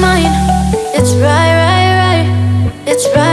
mine. It's right, right, right. It's right.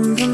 Find peacefulness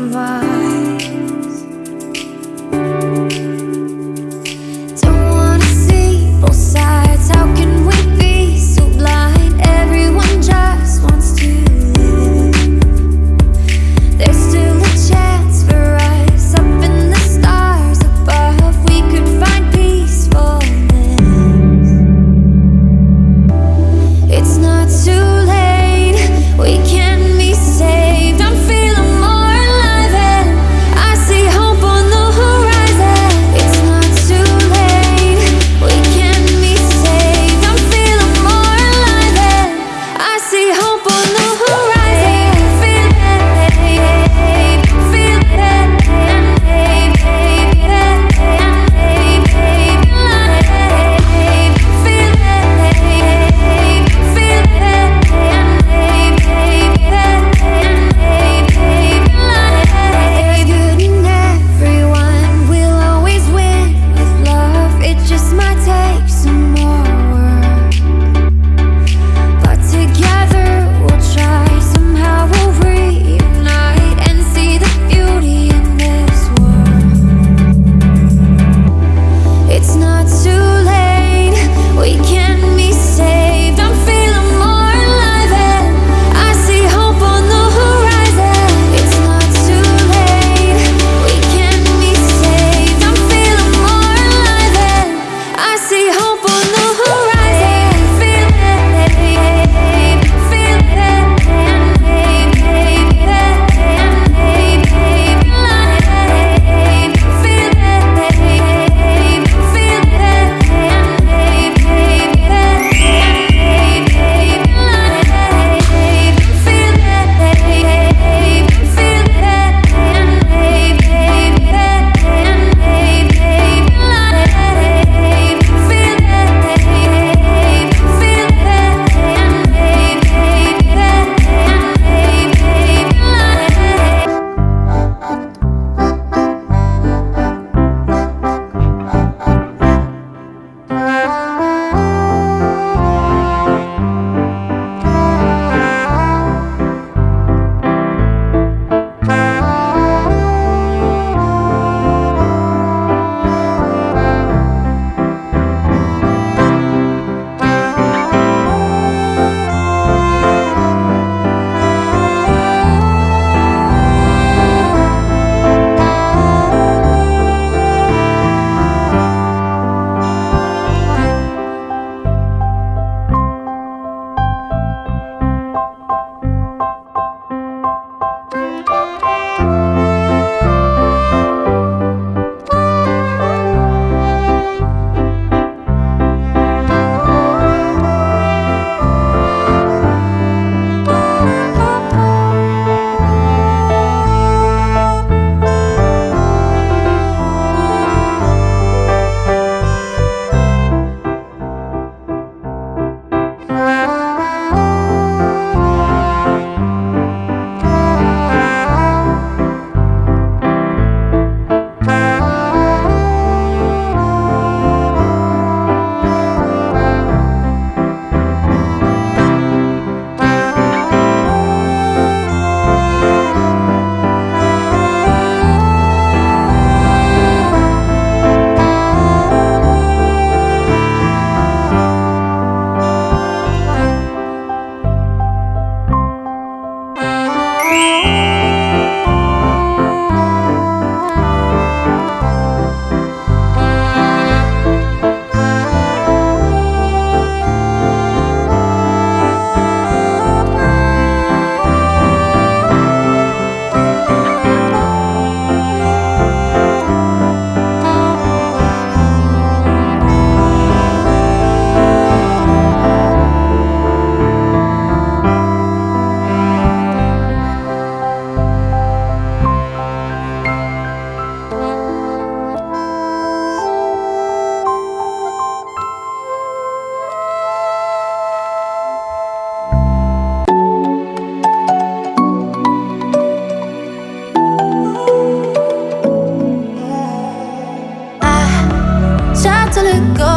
to go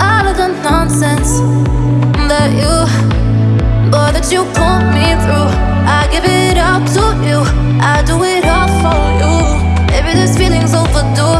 all of the nonsense that you, boy, that you put me through. I give it all to you, I do it all for you. Maybe this feeling's overdue.